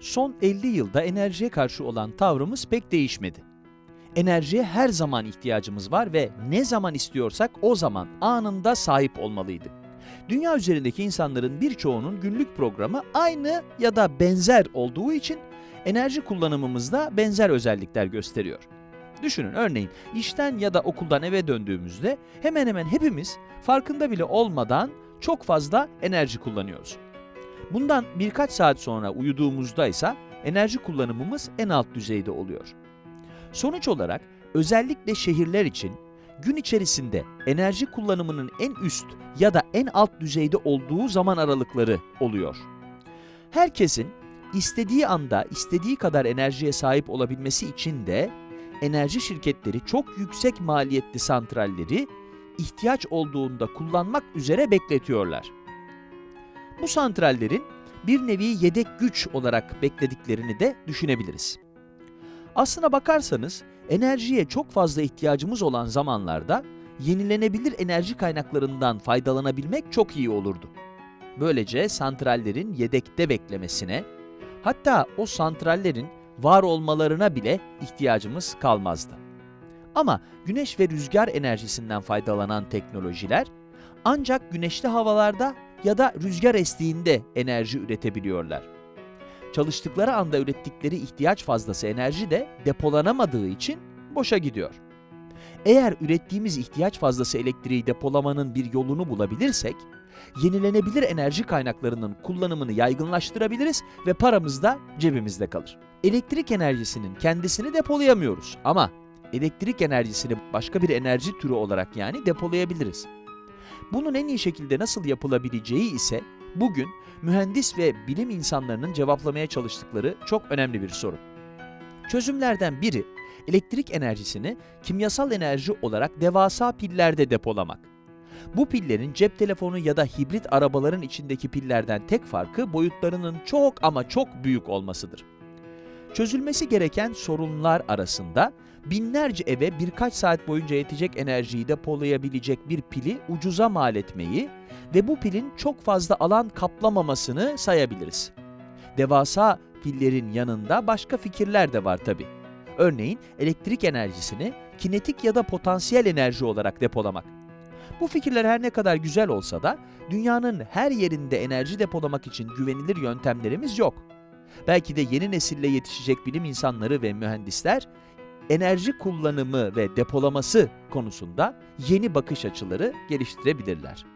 Son 50 yılda enerjiye karşı olan tavrımız pek değişmedi. Enerjiye her zaman ihtiyacımız var ve ne zaman istiyorsak o zaman anında sahip olmalıydık. Dünya üzerindeki insanların birçoğunun günlük programı aynı ya da benzer olduğu için enerji kullanımımızda benzer özellikler gösteriyor. Düşünün örneğin işten ya da okuldan eve döndüğümüzde hemen hemen hepimiz farkında bile olmadan çok fazla enerji kullanıyoruz. Bundan birkaç saat sonra uyuduğumuzda ise enerji kullanımımız en alt düzeyde oluyor. Sonuç olarak özellikle şehirler için gün içerisinde enerji kullanımının en üst ya da en alt düzeyde olduğu zaman aralıkları oluyor. Herkesin istediği anda istediği kadar enerjiye sahip olabilmesi için de enerji şirketleri çok yüksek maliyetli santralleri ihtiyaç olduğunda kullanmak üzere bekletiyorlar. Bu santrallerin bir nevi yedek güç olarak beklediklerini de düşünebiliriz. Aslına bakarsanız enerjiye çok fazla ihtiyacımız olan zamanlarda yenilenebilir enerji kaynaklarından faydalanabilmek çok iyi olurdu. Böylece santrallerin yedekte beklemesine, hatta o santrallerin var olmalarına bile ihtiyacımız kalmazdı. Ama güneş ve rüzgar enerjisinden faydalanan teknolojiler ancak güneşli havalarda ya da rüzgar estiğinde enerji üretebiliyorlar. Çalıştıkları anda ürettikleri ihtiyaç fazlası enerji de depolanamadığı için boşa gidiyor. Eğer ürettiğimiz ihtiyaç fazlası elektriği depolamanın bir yolunu bulabilirsek, yenilenebilir enerji kaynaklarının kullanımını yaygınlaştırabiliriz ve paramız da cebimizde kalır. Elektrik enerjisinin kendisini depolayamıyoruz ama elektrik enerjisini başka bir enerji türü olarak yani depolayabiliriz. Bunun en iyi şekilde nasıl yapılabileceği ise bugün mühendis ve bilim insanlarının cevaplamaya çalıştıkları çok önemli bir soru. Çözümlerden biri elektrik enerjisini kimyasal enerji olarak devasa pillerde depolamak. Bu pillerin cep telefonu ya da hibrit arabaların içindeki pillerden tek farkı boyutlarının çok ama çok büyük olmasıdır. Çözülmesi gereken sorunlar arasında binlerce eve birkaç saat boyunca yetecek enerjiyi depolayabilecek bir pili ucuza mal etmeyi ve bu pilin çok fazla alan kaplamamasını sayabiliriz. Devasa pillerin yanında başka fikirler de var tabi. Örneğin elektrik enerjisini kinetik ya da potansiyel enerji olarak depolamak. Bu fikirler her ne kadar güzel olsa da dünyanın her yerinde enerji depolamak için güvenilir yöntemlerimiz yok. Belki de yeni nesille yetişecek bilim insanları ve mühendisler enerji kullanımı ve depolaması konusunda yeni bakış açıları geliştirebilirler.